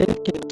ele quer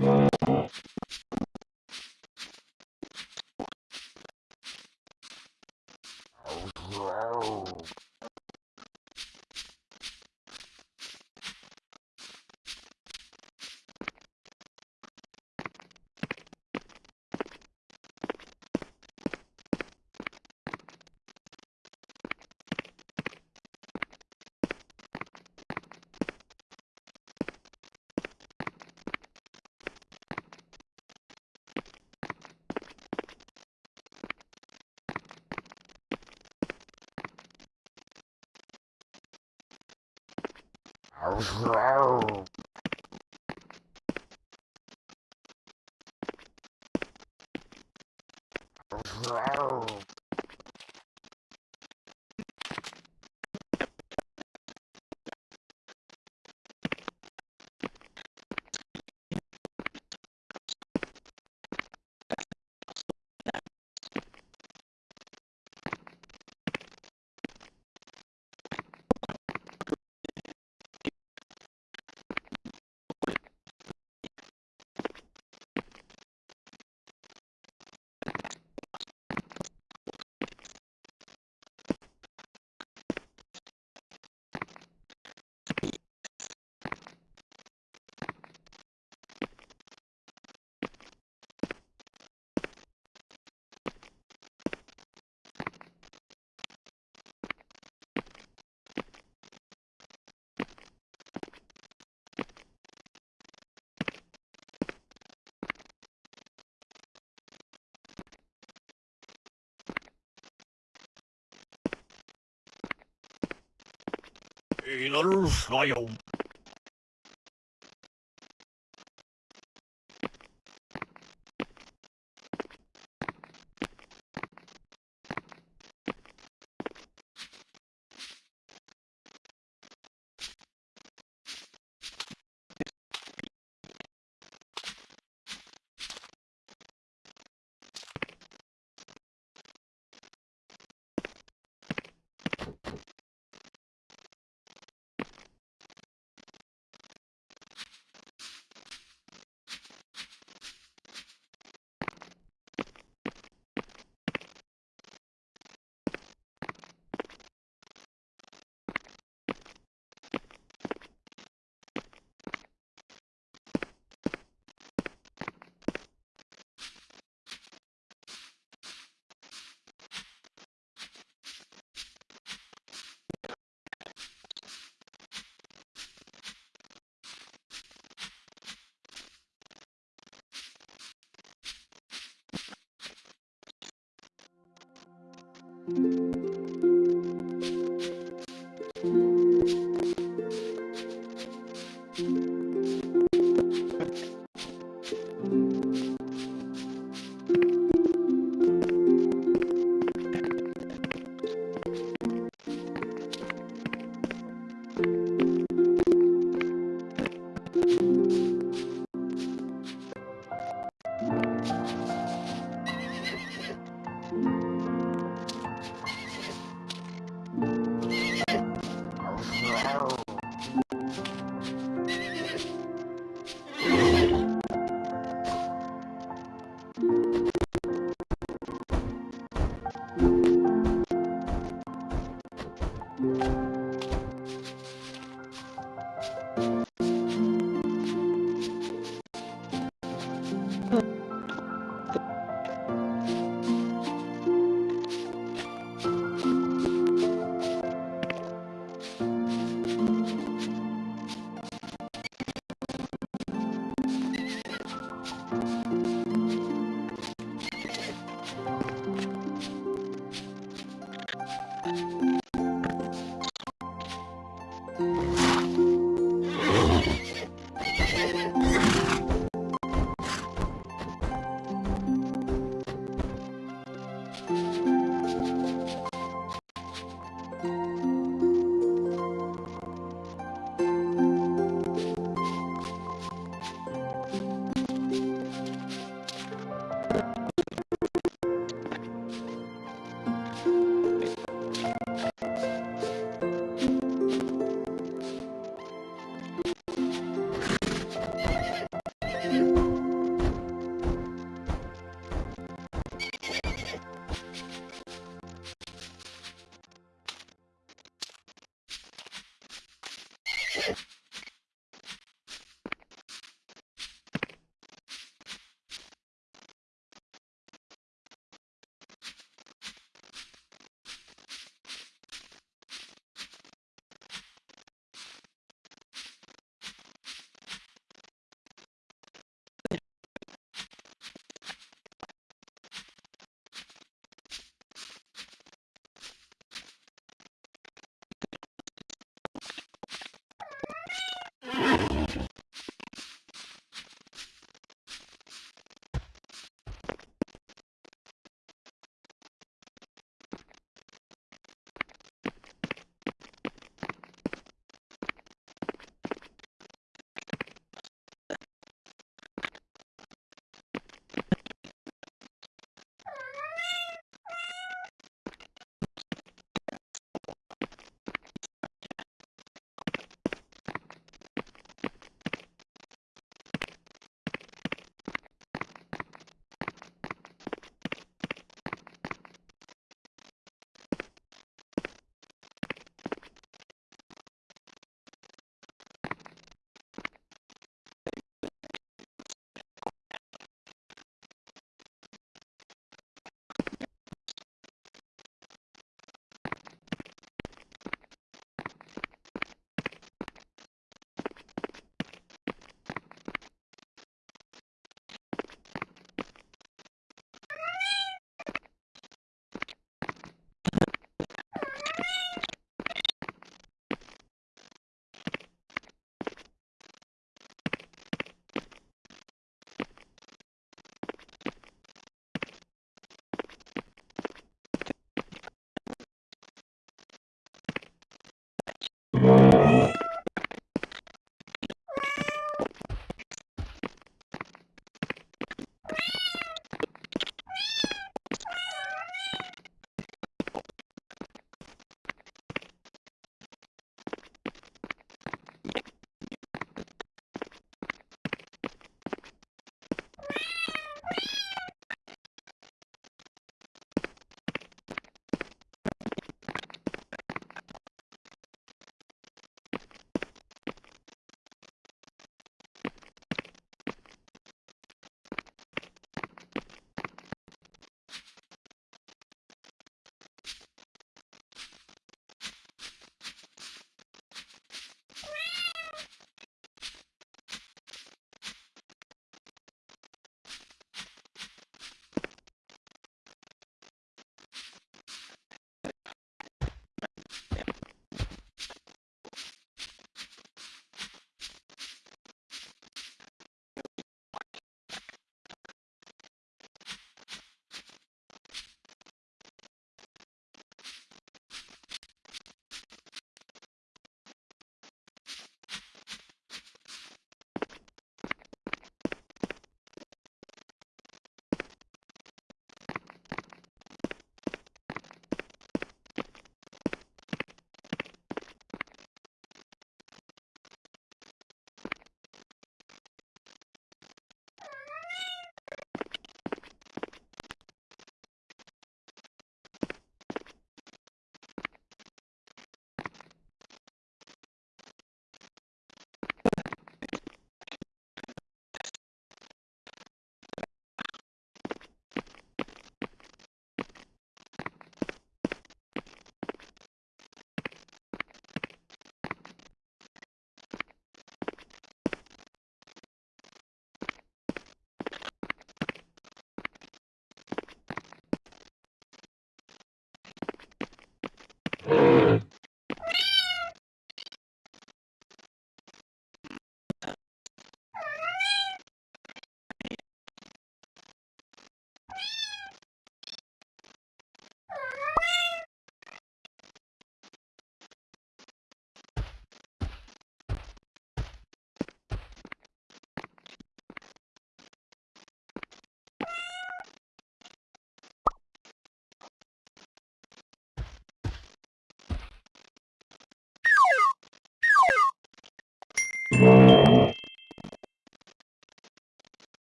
Thank you. 이 Hey, little. Música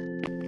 Thank